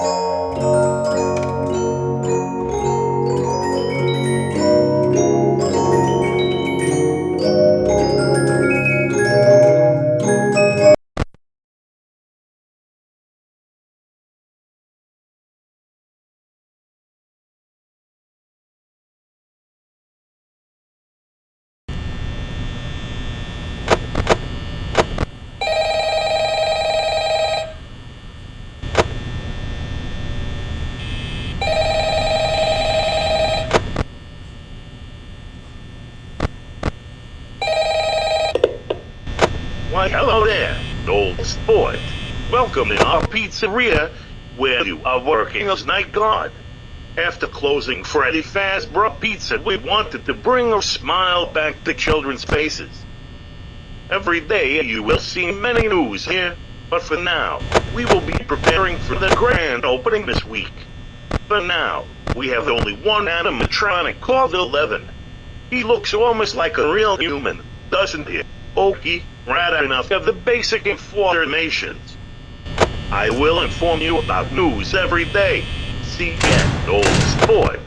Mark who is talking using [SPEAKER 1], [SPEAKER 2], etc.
[SPEAKER 1] Música Why, hello there, old sport. Welcome in our pizzeria, where you are working as night guard. After closing Freddy Fazbear Pizza, we wanted to bring a smile back to children's faces. Every day you will see many news here, but for now, we will be preparing for the grand opening this week. For now, we have only one animatronic called Eleven. He looks almost like a real human, doesn't he? Okay, rather enough of the basic informations. I will inform you about news every day. See ya, old sport.